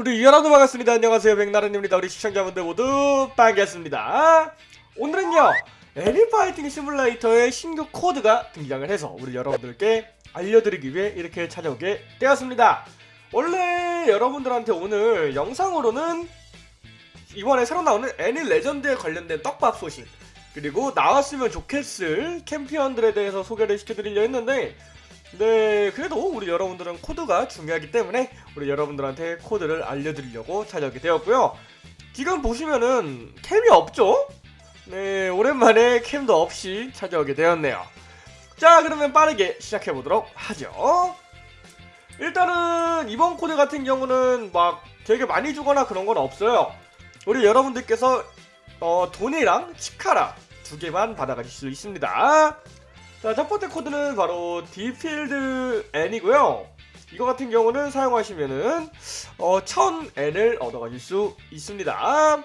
우리 여러분 반갑습니다. 안녕하세요. 백나른입니다. 우리 시청자분들 모두 반갑습니다. 오늘은요. 애니파이팅 시뮬레이터의 신규 코드가 등장을 해서 우리 여러분들께 알려드리기 위해 이렇게 찾아오게 되었습니다. 원래 여러분들한테 오늘 영상으로는 이번에 새로 나오는 애니 레전드에 관련된 떡밥 소식 그리고 나왔으면 좋겠을 캠피언들에 대해서 소개를 시켜드리려 했는데 네 그래도 우리 여러분들은 코드가 중요하기 때문에 우리 여러분들한테 코드를 알려드리려고 찾아오게 되었고요 지금 보시면은 캠이 없죠? 네 오랜만에 캠도 없이 찾아오게 되었네요 자 그러면 빠르게 시작해보도록 하죠 일단은 이번 코드 같은 경우는 막 되게 많이 주거나 그런 건 없어요 우리 여러분들께서 어, 돈이랑 치카라 두 개만 받아가실 수 있습니다. 자, 첫 번째 코드는 바로 디필드 N이고요. 이거 같은 경우는 사용하시면은 어, 1000엔을 얻어가실 수 있습니다.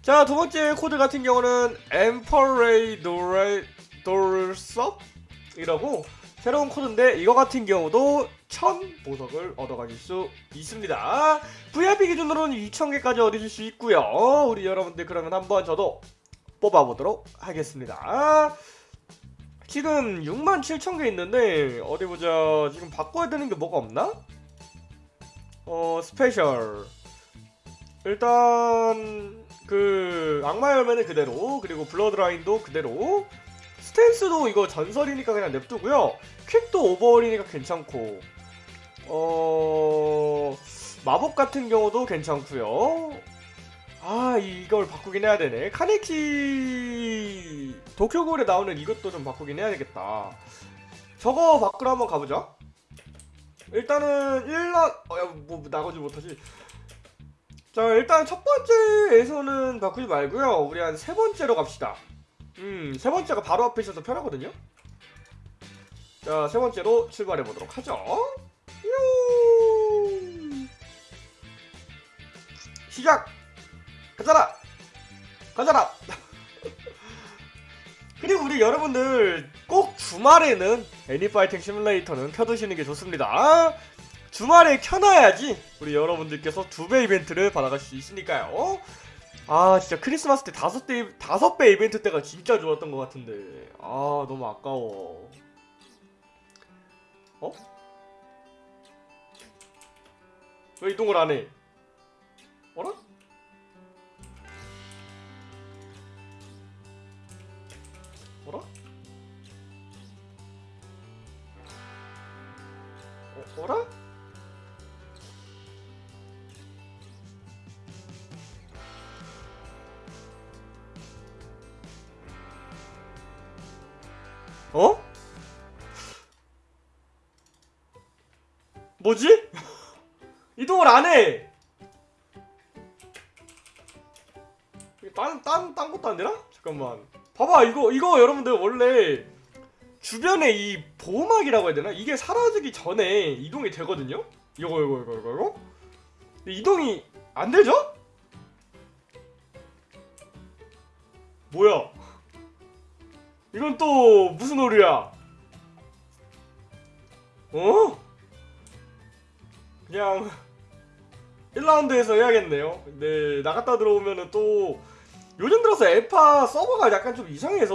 자, 두 번째 코드 같은 경우는 도르섭이라고 새로운 코드인데 이거 같은 경우도 1000 보석을 얻어가실 수 있습니다. VIP 기준으로는 2000개까지 얻으실 수 있고요. 우리 여러분들 그러면 한번 저도 뽑아보도록 하겠습니다. 지금 67,000개 있는데 어디 보자. 지금 바꿔야 되는 게 뭐가 없나? 어 special. 일단 그 악마 열매는 그대로 그리고 bloodline도 그대로. stance도 이거 전설이니까 그냥 냅두고요. 퀵도 오버홀이니까 괜찮고. 어 마법 같은 경우도 괜찮고요. 아 이걸 바꾸긴 해야 되네. 카네키 도쿄골에 나오는 이것도 좀 바꾸긴 해야 되겠다. 저거 바꾸러 한번 가보자. 일단은 1라 어 야 뭐 나가지 못하지. 자 일단 첫 번째에서는 바꾸지 말고요. 우리 한 세 번째로 갑시다. 음 세 번째가 바로 앞에 있어서 편하거든요. 자 세 번째로 출발해 보도록 하죠. 뾰 시작! 가자라! 가자라 그리고 우리 여러분들 꼭 주말에는 애니파이팅 시뮬레이터는 켜두시는 게 좋습니다 주말에 켜놔야지 우리 여러분들께서 두 배 이벤트를 받아갈 수 있으니까요 아 진짜 크리스마스 때 다섯 대 다섯 배 이벤트 때가 진짜 좋았던 것 같은데 아 너무 아까워 어? 왜 이동을 안 해? 어라? 어라? 어, 어라? 어? 뭐지? 이동을 안 해! 딴, 딴, 딴 것도 안 되나? 잠깐만. 봐봐, 이거, 이거 여러분들 원래 주변에 이 보호막이라고 해야 되나? 이게 사라지기 전에 이동이 되거든요? 이거, 이거, 이거, 이거, 이거? 근데 이동이 안 되죠? 뭐야? 이건 또 무슨 오류야? 어? 그냥 1라운드에서 해야겠네요. 네, 나갔다 들어오면은 또 요즘 들어서 에파 서버가 약간 좀 이상해서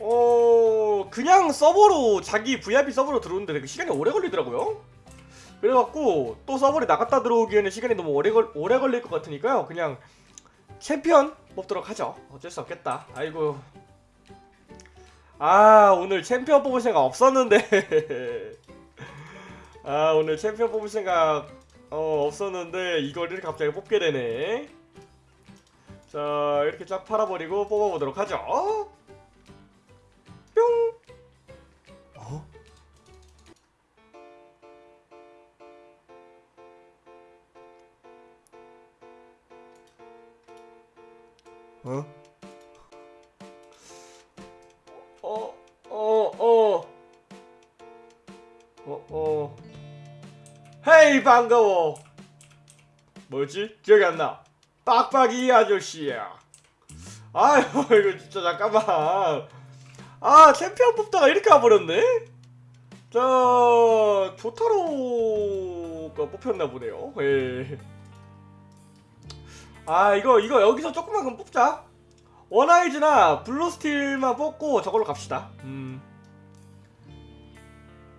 어 그냥 서버로 자기 VIP 서버로 들어오는데 시간이 오래 걸리더라고요. 그래갖고 또 서버에 나갔다 들어오기에는 시간이 너무 오래 걸 오래 걸릴 것 같으니까요. 그냥 챔피언 뽑도록 하죠. 어쩔 수 없겠다. 아이고. 아 오늘 챔피언 뽑을 생각 없었는데. 아 오늘 챔피언 뽑을 생각 어 없었는데 이렇게 갑자기 뽑게 되네. 자 이렇게 쫙 팔아버리고 뽑아보도록 하죠 뿅 어? 어? 어, 어, 어. 어, 어. 헤이, 반가워. 뭐지? 기억이 안 나. 빡빡이 아저씨야. 아유 이거 진짜 잠깐만. 아 챔피언 뽑다가 이렇게 와버렸네. 자 조타로 거 뽑혔나 보네요. 예. 아 이거 이거 여기서 조금만 뽑자. 원아이즈나 블루스틸만 뽑고 저걸로 갑시다. 음.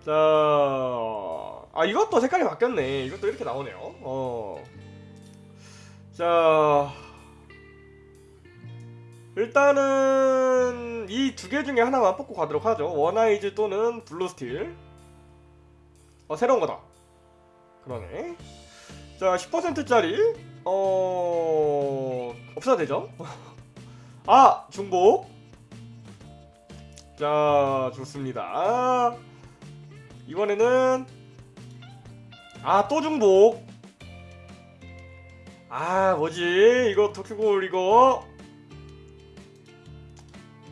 자, 아 이것도 색깔이 바뀌었네. 이것도 이렇게 나오네요. 어. 자, 일단은 이 두 개 중에 하나만 뽑고 가도록 하죠. 원아이즈 또는 블루스틸. 어 새로운 거다. 그러네. 자, 10%짜리 어 없어도 되죠? 아 중복. 자 좋습니다. 이번에는 아 또 중복. 아 뭐지 이거 도쿄골 이거.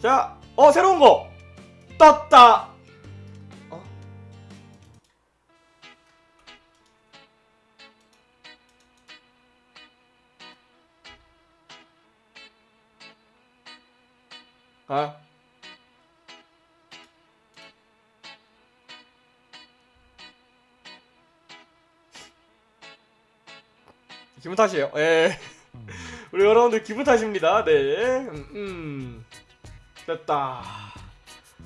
자, 어 새로운 거 떴다. 어? 아. 기분 탓이에요. 예. 우리 여러분들 기분 탓입니다. 네. 음, 음. 됐다.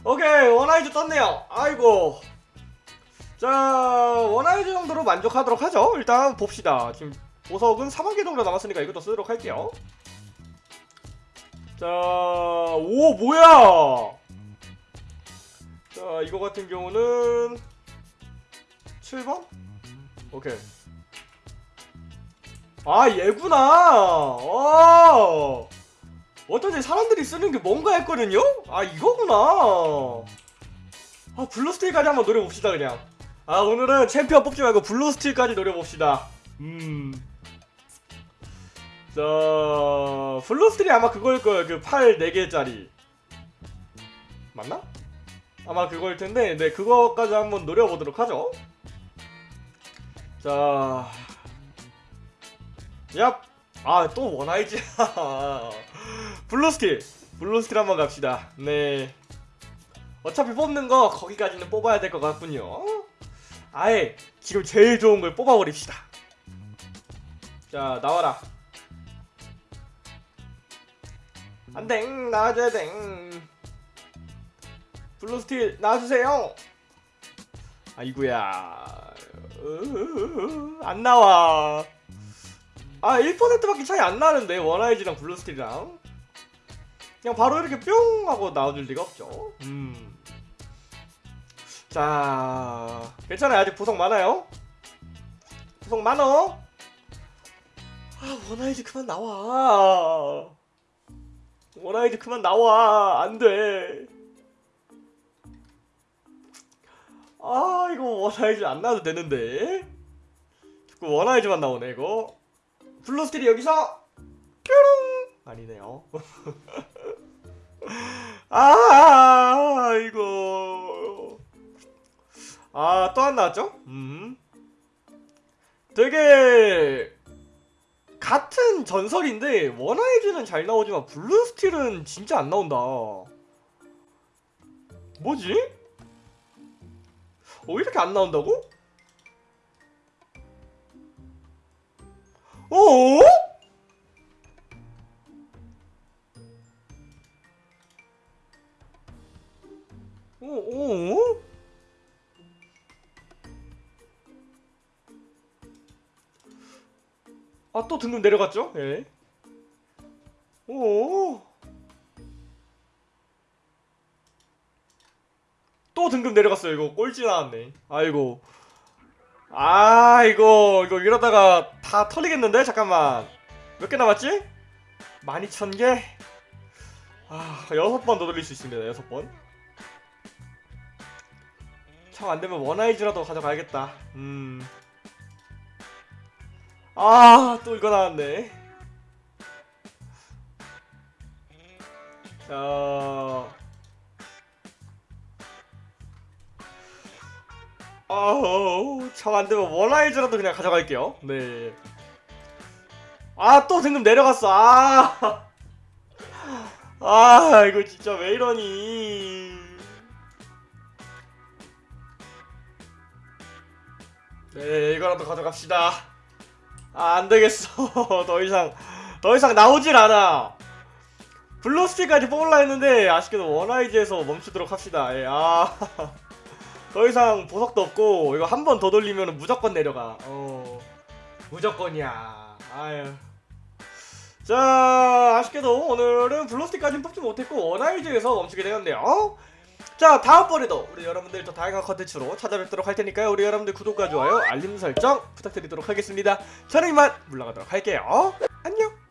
오케이 원아이즈 떴네요. 아이고. 자 원아이즈 정도로 만족하도록 하죠. 일단 봅시다. 지금 보석은 4만 개 정도 남았으니까 이것도 쓰도록 할게요. 자, 오 뭐야? 자 이거 같은 경우는 7번? 오케이. 아 얘구나. 어. 어쩐지 사람들이 쓰는 게 뭔가 했거든요? 아 이거구나 아 블루스틸까지 한번 노려봅시다 그냥 아 오늘은 챔피언 뽑지 말고 블루스틸까지 노려봅시다 음. 자 블루스틸이 아마 그거일 거예요 그 팔 4개짜리 맞나? 아마 그거일 텐데 네 그거까지 한번 노려보도록 하죠 자 얍! 아 또 원아이즈 블루스틸. 블루스틸 한번 갑시다. 네. 어차피 뽑는 거 거기까지는 뽑아야 될 것 같군요. 아예 지금 제일 좋은 걸 뽑아버립시다. 자 나와라. 안돼. 나와줘야 돼. 블루스틸 나와주세요. 아이구야. 으으으으, 안 나와 아 1%밖에 차이 안 나는데 원아이즈랑 블루스틸이랑. 그냥 바로 이렇게 뿅 하고 나와줄 리가 없죠. 음. 자 괜찮아요. 아직 보석 많아요. 보석 많어. 아 원아이즈 그만 나와. 원아이즈 그만 나와. 안돼. 아 이거 원아이즈 안 나와도 되는데. 자꾸 원아이즈만 나오네 이거 블루스틸이 여기서 뾰롱 아니네요 아 이거 아 또 안 나왔죠? 음 되게 같은 전설인데 원아이즈는 잘 나오지만 블루스틸은 진짜 안 나온다 뭐지? 어 이렇게 안 나온다고? 어? 어? 어? 아, 또 등급 내려갔죠? 예. 오. 또 등급 내려갔어요. 이거 꼴찌 나왔네. 아이고. 아, 이거 이거 이러다가 다 털리겠는데? 잠깐만. 몇 개 남았지? 12,000개? 아, 여섯 번 더 돌릴 수 있습니다. 여섯 번. 참 안되면 원아이즈라도 가져가야겠다. 음. 아, 또 이거 나왔네. 자. 아우, 참 안되면 원아이즈라도 그냥 가져갈게요. 네. 아, 또 등급 내려갔어. 아. 아, 이거 진짜 왜 이러니. 네 이거라도 가져갑시다 아 안되겠어 더 이상 더 이상 나오질 않아 블루스틱까지 뽑으려 했는데 아쉽게도 원아이즈에서 멈추도록 합시다 예, 아, 더 이상 보석도 없고 이거 한 번 더 돌리면 무조건 내려가. 어. 무조건이야. 아유. 자 아쉽게도 오늘은 블루스틱까지는 뽑지 못했고 원아이즈에서 멈추게 되었네요. 자 다음번에도 우리 여러분들 더 다양한 컨텐츠로 찾아뵙도록 할 테니까요. 우리 여러분들 구독과 좋아요 알림 설정 부탁드리도록 하겠습니다. 저는 이만 물러가도록 할게요. 안녕